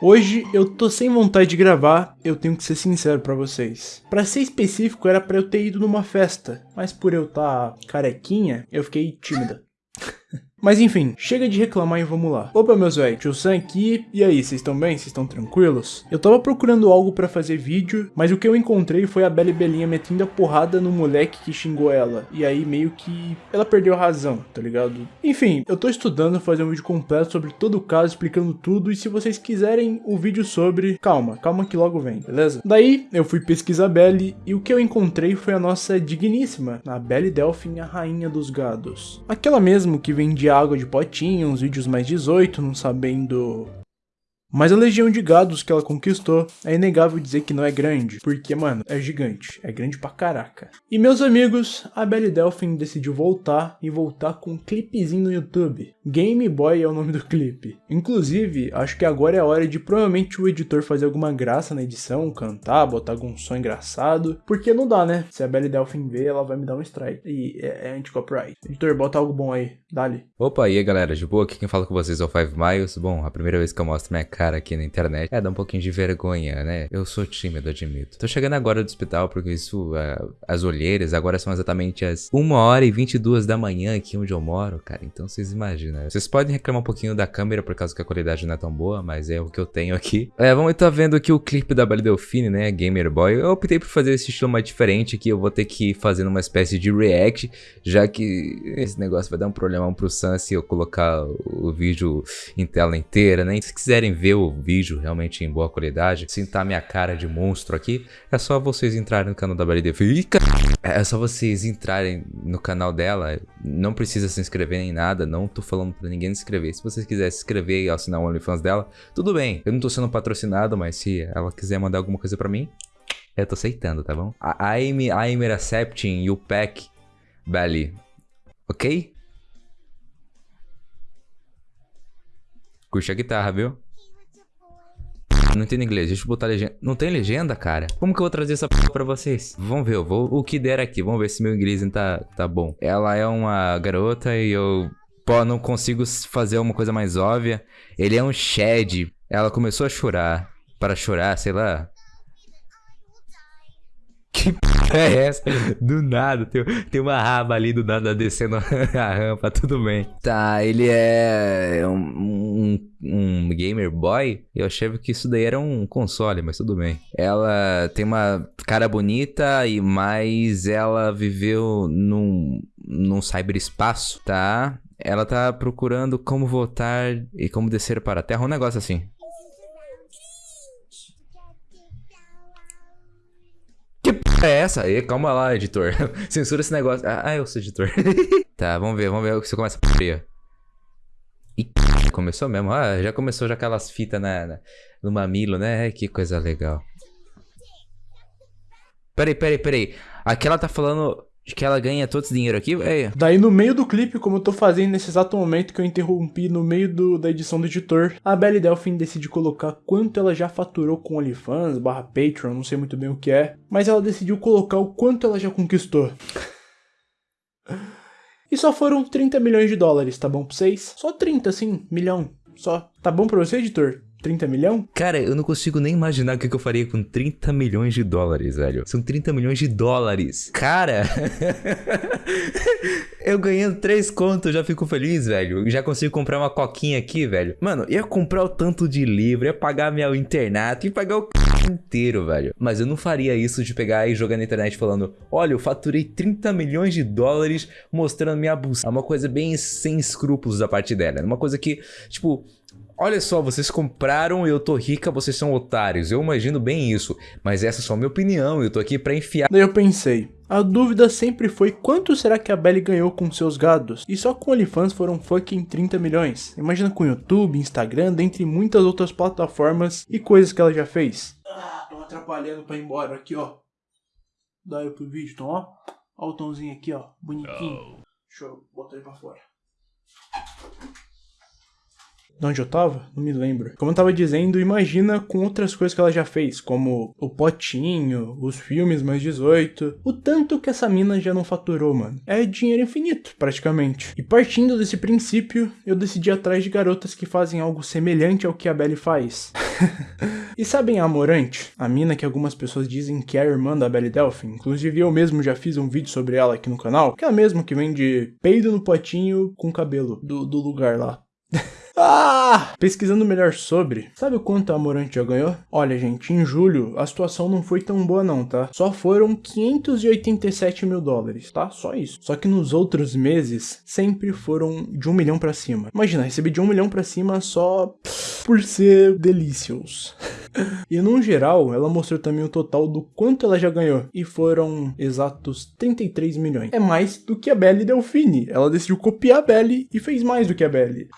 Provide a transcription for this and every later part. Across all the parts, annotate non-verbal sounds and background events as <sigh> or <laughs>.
Hoje eu tô sem vontade de gravar, eu tenho que ser sincero pra vocês. Pra ser específico, era pra eu ter ido numa festa, mas por eu tá carequinha, eu fiquei tímida. Mas enfim, chega de reclamar e vamos lá. Opa, meus velhos, tio Sam aqui. E aí, vocês estão bem? Vocês estão tranquilos? Eu tava procurando algo pra fazer vídeo, mas o que eu encontrei foi a Bela e Belinha metendo a porrada no moleque que xingou ela. E aí meio que ela perdeu a razão, tá ligado? Enfim, eu tô estudando fazer um vídeo completo sobre todo o caso, explicando tudo. E se vocês quiserem um vídeo sobre... Calma, calma que logo vem, beleza? Daí, eu fui pesquisar a Belle e o que eu encontrei foi a nossa digníssima, a Belle Delphine, a rainha dos gados. Aquela mesmo que vem de água de potinho, uns vídeos mais 18, não sabendo mas a legião de gados que ela conquistou é inegável dizer que não é grande, porque, mano, é gigante, é grande pra caraca. E meus amigos, a Belly Delphine decidiu voltar e voltar com um clipezinho no YouTube. Game Boy é o nome do clipe. Inclusive, acho que agora é a hora de provavelmente o editor fazer alguma graça na edição, cantar, botar algum som engraçado, porque não dá, né? Se a Belly Delphine ver, ela vai me dar um strike. E é, é anti-copyright. Editor, bota algo bom aí, dali. Opa, e aí galera, de boa? Aqui quem fala com vocês é o Five Miles. Bom, a primeira vez que eu mostro minha cara aqui na internet. É, dá um pouquinho de vergonha, né? Eu sou tímido, admito. Tô chegando agora do hospital porque isso, uh, as olheiras, agora são exatamente as 1 hora e 22 da manhã aqui onde eu moro, cara. Então vocês imaginam. Vocês podem reclamar um pouquinho da câmera por causa que a qualidade não é tão boa, mas é o que eu tenho aqui. É, vamos estar vendo aqui o clipe da Belle Delfine, né? Gamer Boy. Eu optei por fazer esse estilo mais diferente aqui. Eu vou ter que fazendo uma espécie de react, já que esse negócio vai dar um problemão pro Sam se eu colocar o vídeo em tela inteira, né? Se quiserem ver o vídeo realmente em boa qualidade, sintar minha cara de monstro aqui, é só vocês entrarem no canal da Bari Fica! É só vocês entrarem no canal dela, não precisa se inscrever nem nada, não tô falando pra ninguém se inscrever. Se vocês quiserem se inscrever e assinar o OnlyFans dela, tudo bem. Eu não tô sendo patrocinado, mas se ela quiser mandar alguma coisa pra mim, eu tô aceitando, tá bom? I'm accepting you pack, Belly. Ok? Curte a guitarra, viu? Não entendo inglês, deixa eu botar legenda. Não tem legenda, cara? Como que eu vou trazer essa p pra vocês? Vamos ver, eu vou o que der aqui. Vamos ver se meu inglês tá, tá bom. Ela é uma garota e eu... Pô, não consigo fazer uma coisa mais óbvia. Ele é um Shed. Ela começou a chorar. Para chorar, sei lá. Que <laughs> é essa? Do nada, tem, tem uma raba ali do nada descendo <laughs> a rampa, tudo bem. Tá, ele é um, um, um, gamer boy. Eu achava que isso daí era um console, mas tudo bem. Ela tem uma cara bonita e mais ela viveu num, num cyberespaço, tá? Ela tá procurando como voltar e como descer para a Terra, um negócio assim. É essa? Aí, calma lá, editor. <laughs> Censura esse negócio. Ah, eu sou editor. <laughs> tá, vamos ver, vamos ver o que você começa a. Ih, começou mesmo. Ah, já começou já aquelas fitas na, na, no mamilo, né? Que coisa legal. Peraí, peraí, peraí. Aqui ela tá falando que ela ganha todo esse dinheiro aqui, velho. Daí no meio do clipe, como eu tô fazendo nesse exato momento que eu interrompi no meio do, da edição do editor, a Belly Delphine decide colocar quanto ela já faturou com OnlyFans, barra Patreon, não sei muito bem o que é, mas ela decidiu colocar o quanto ela já conquistou. E só foram 30 milhões de dólares, tá bom pra vocês? Só 30, assim, milhão, só. Tá bom pra você, editor? 30 milhão? Cara, eu não consigo nem imaginar o que, eu faria com 30 milhões de dólares, velho. São 30 milhões de dólares. Cara, <laughs> eu ganhando 3 contos, já fico feliz, velho. Já consigo comprar uma coquinha aqui, velho. Mano, ia comprar o tanto de livro, ia pagar meu internato, ia pagar o inteiro, velho. Mas eu não faria isso de pegar e jogar na internet falando: Olha, eu faturei 30 milhões de dólares mostrando minha bolsa. É uma coisa bem sem escrúpulos da parte dela. É uma coisa que, tipo, Olha só, vocês compraram, eu tô rica, vocês são otários. Eu imagino bem isso, mas essa é só minha opinião, eu tô aqui pra enfiar. Daí eu pensei, a dúvida sempre foi quanto será que a Belly ganhou com seus gados? E só com OnlyFans foram fucking 30 milhões. Imagina com YouTube, Instagram, dentre muitas outras plataformas e coisas que ela já fez. Ah, tô atrapalhando pra ir embora aqui, ó. Daí pro vídeo, então, ó. Ó o tomzinho aqui, ó, bonitinho. Deixa eu botar ele pra fora. De onde eu tava? Não me lembro. Como eu tava dizendo, imagina com outras coisas que ela já fez, como o potinho, os filmes mais 18. O tanto que essa mina já não faturou, mano. É dinheiro infinito, praticamente. E partindo desse princípio, eu decidi atrás de garotas que fazem algo semelhante ao que a Belly faz. <laughs> e sabem a Amorante? A mina que algumas pessoas dizem que é a irmã da Belly Delphin. Inclusive eu mesmo já fiz um vídeo sobre ela aqui no canal. Que é a mesma que vende peido no potinho com cabelo do, do lugar lá. <laughs> Ah! Pesquisando melhor sobre, sabe o quanto a Amorante já ganhou? Olha, gente, em julho a situação não foi tão boa não, tá? Só foram 587 mil dólares, tá? Só isso. Só que nos outros meses sempre foram de um milhão pra cima. Imagina, recebi de um milhão pra cima só por ser delicious. <laughs> e no geral, ela mostrou também o total do quanto ela já ganhou. E foram exatos 33 milhões. É mais do que a Belly Delfine. Ela decidiu copiar a Belly e fez mais do que a Belly.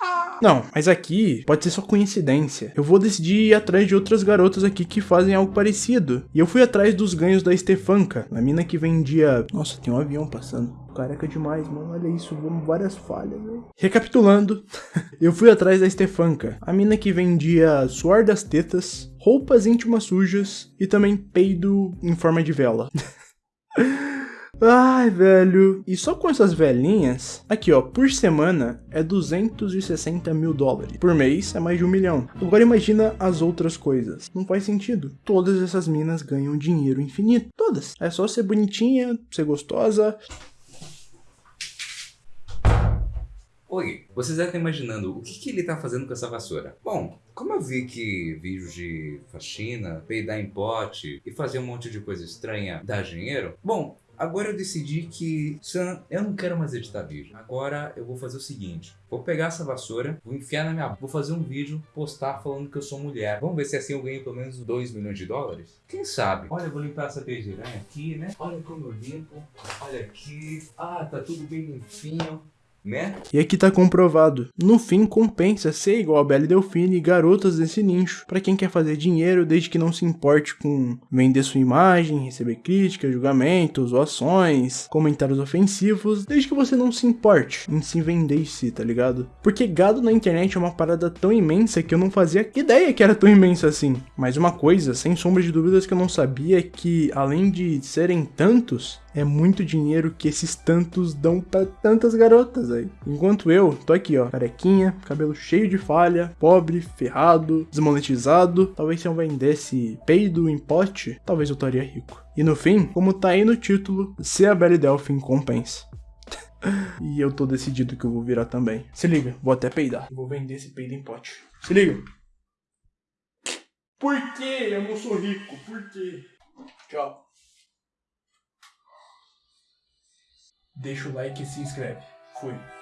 Não, mas aqui pode ser só coincidência. Eu vou decidir ir atrás de outras garotas aqui que fazem algo parecido. E eu fui atrás dos ganhos da Stefanka, a mina que vendia. Nossa, tem um avião passando. Careca demais, mano. Olha isso, vamos várias falhas, né? Recapitulando, <laughs> eu fui atrás da Stefanka, a mina que vendia suor das tetas, roupas íntimas sujas e também peido em forma de vela. <laughs> Ai, velho. E só com essas velhinhas, aqui ó, por semana é 260 mil dólares. Por mês é mais de um milhão. Agora imagina as outras coisas. Não faz sentido. Todas essas minas ganham dinheiro infinito. Todas. É só ser bonitinha, ser gostosa. Oi, vocês devem estar imaginando o que, que ele está fazendo com essa vassoura. Bom, como eu vi que vídeos de faxina, peidar em pote e fazer um monte de coisa estranha dá dinheiro, bom, Agora eu decidi que, Sam, eu não quero mais editar vídeo. Agora eu vou fazer o seguinte. Vou pegar essa vassoura, vou enfiar na minha... Vou fazer um vídeo, postar falando que eu sou mulher. Vamos ver se assim eu ganho pelo menos 2 milhões de dólares? Quem sabe? Olha, eu vou limpar essa teia aqui, né? Olha como eu limpo. Olha aqui. Ah, tá tudo bem limpinho né? E aqui tá comprovado. No fim, compensa ser igual a Belle Delfine e garotas desse nicho, para quem quer fazer dinheiro desde que não se importe com vender sua imagem, receber críticas, julgamentos, zoações, comentários ofensivos, desde que você não se importe em se vender em si, tá ligado? Porque gado na internet é uma parada tão imensa que eu não fazia ideia que era tão imensa assim. Mas uma coisa, sem sombra de dúvidas, que eu não sabia é que, além de serem tantos, é muito dinheiro que esses tantos dão para tantas garotas aí. Enquanto eu tô aqui, ó, carequinha, cabelo cheio de falha, pobre, ferrado, desmonetizado. Talvez se eu vendesse peido em pote, talvez eu estaria rico. E no fim, como tá aí no título, ser a Belly Delphin compensa. <laughs> e eu tô decidido que eu vou virar também. Se liga, vou até peidar. Vou vender esse peido em pote. Se liga. Por que eu não sou rico? Por quê? Tchau. Deixa o like e se inscreve. Fui.